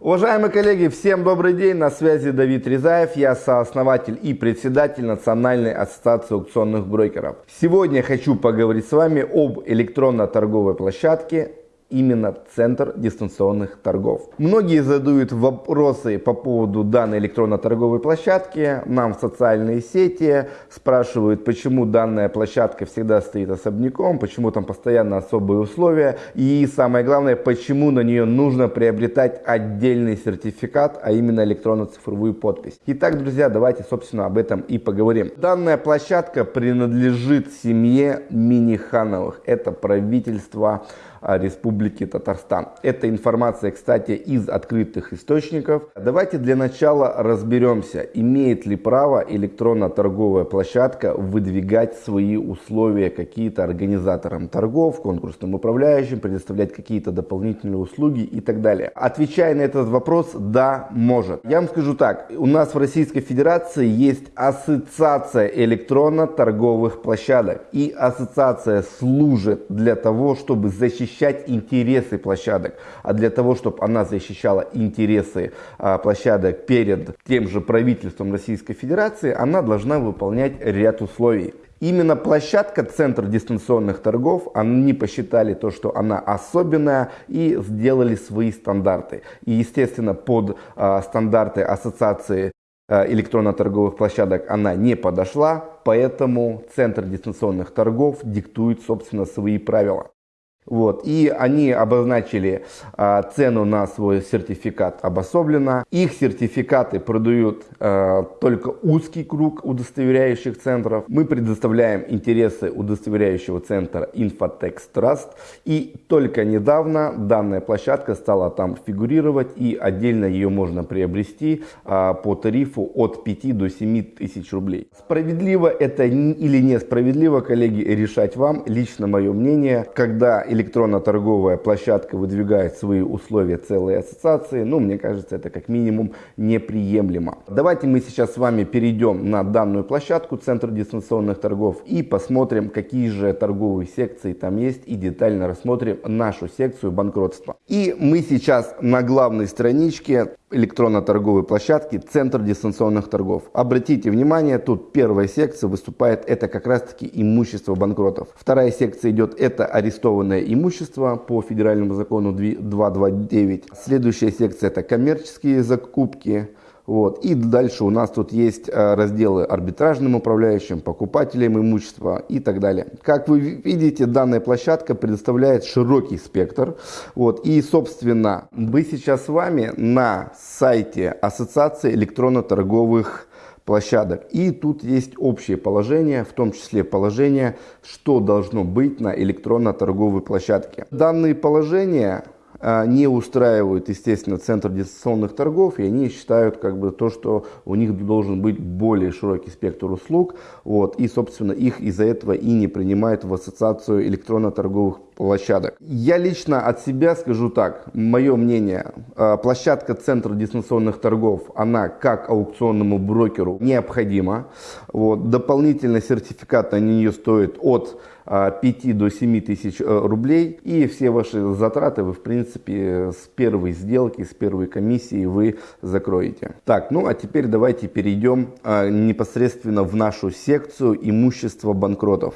Уважаемые коллеги, всем добрый день, на связи Давид Резаев, я сооснователь и председатель Национальной ассоциации аукционных брокеров. Сегодня хочу поговорить с вами об электронно-торговой площадке именно центр дистанционных торгов. Многие задают вопросы по поводу данной электронно-торговой площадки нам в социальные сети, спрашивают, почему данная площадка всегда стоит особняком, почему там постоянно особые условия и самое главное, почему на нее нужно приобретать отдельный сертификат, а именно электронно-цифровую подпись. Итак, друзья, давайте, собственно, об этом и поговорим. Данная площадка принадлежит семье Минихановых. Это правительство а, Республики Татарстан. Эта информация, кстати, из открытых источников. Давайте для начала разберемся, имеет ли право электронно-торговая площадка выдвигать свои условия какие-то организаторам торгов, конкурсным управляющим, предоставлять какие-то дополнительные услуги и так далее. Отвечая на этот вопрос, да, может. Я вам скажу так, у нас в Российской Федерации есть ассоциация электронно-торговых площадок. И ассоциация служит для того, чтобы защищать защищать интересы площадок, а для того, чтобы она защищала интересы а, площадок перед тем же правительством Российской Федерации, она должна выполнять ряд условий. Именно площадка Центр дистанционных торгов, они посчитали то, что она особенная и сделали свои стандарты. И, естественно, под э, стандарты Ассоциации э, электронно-торговых площадок она не подошла, поэтому Центр дистанционных торгов диктует, собственно, свои правила. Вот, и они обозначили а, цену на свой сертификат обособленно. Их сертификаты продают а, только узкий круг удостоверяющих центров. Мы предоставляем интересы удостоверяющего центра Infotex Trust. И только недавно данная площадка стала там фигурировать и отдельно ее можно приобрести а, по тарифу от 5 до 7 тысяч рублей. Справедливо это или несправедливо, коллеги, решать вам. Лично мое мнение, когда электронно-торговая площадка выдвигает свои условия целой ассоциации, ну, мне кажется, это как минимум неприемлемо. Давайте мы сейчас с вами перейдем на данную площадку, Центр дистанционных торгов, и посмотрим, какие же торговые секции там есть, и детально рассмотрим нашу секцию банкротства. И мы сейчас на главной страничке электронно-торговой площадки Центр дистанционных торгов. Обратите внимание, тут первая секция выступает, это как раз таки имущество банкротов. Вторая секция идет, это арестованное имущество по федеральному закону 229. Следующая секция это коммерческие закупки. Вот. И дальше у нас тут есть э, разделы арбитражным управляющим, покупателям имущества и так далее. Как вы видите, данная площадка предоставляет широкий спектр. Вот. И, собственно, мы сейчас с вами на сайте Ассоциации электронно-торговых площадок. И тут есть общее положение, в том числе положение, что должно быть на электронно-торговой площадке. Данные положения не устраивают, естественно, центр дистанционных торгов, и они считают как бы то, что у них должен быть более широкий спектр услуг, вот, и, собственно, их из-за этого и не принимают в ассоциацию электронно-торговых площадок. Я лично от себя скажу так, мое мнение, а, площадка центра дистанционных торгов, она как аукционному брокеру необходима, вот, дополнительный сертификат на нее стоит от 5 до 7 тысяч э, рублей. И все ваши затраты вы, в принципе, с первой сделки, с первой комиссии вы закроете. Так, ну а теперь давайте перейдем непосредственно в нашу секцию имущества банкротов.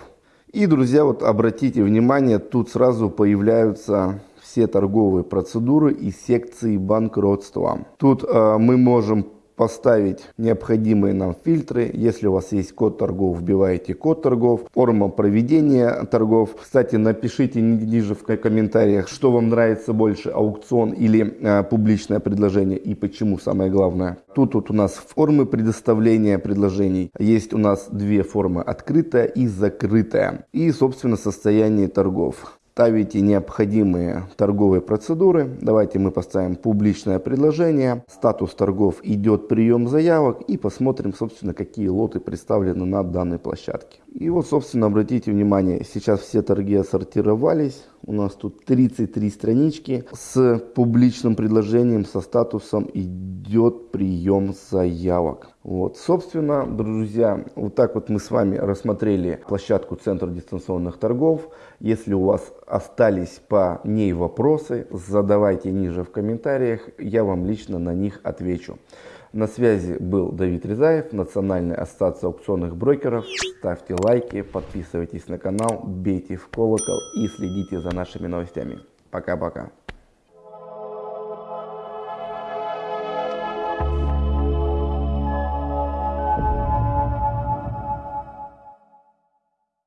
И, друзья, вот обратите внимание, тут сразу появляются все торговые процедуры и секции банкротства. Тут э, мы можем поставить необходимые нам фильтры. Если у вас есть код торгов, вбиваете код торгов, форма проведения торгов. Кстати, напишите ниже в комментариях, что вам нравится больше, аукцион или э, публичное предложение и почему самое главное. Тут вот у нас формы предоставления предложений. Есть у нас две формы, открытая и закрытая. И, собственно, состояние торгов ставите необходимые торговые процедуры. Давайте мы поставим публичное предложение. Статус торгов идет прием заявок и посмотрим, собственно, какие лоты представлены на данной площадке. И вот, собственно, обратите внимание, сейчас все торги отсортировались. У нас тут 33 странички с публичным предложением, со статусом идет прием заявок. Вот, собственно, друзья, вот так вот мы с вами рассмотрели площадку Центра дистанционных торгов. Если у вас остались по ней вопросы, задавайте ниже в комментариях, я вам лично на них отвечу. На связи был Давид Резаев, Национальная ассоциация аукционных брокеров. Ставьте лайки, подписывайтесь на канал, бейте в колокол и следите за нашими новостями. Пока-пока.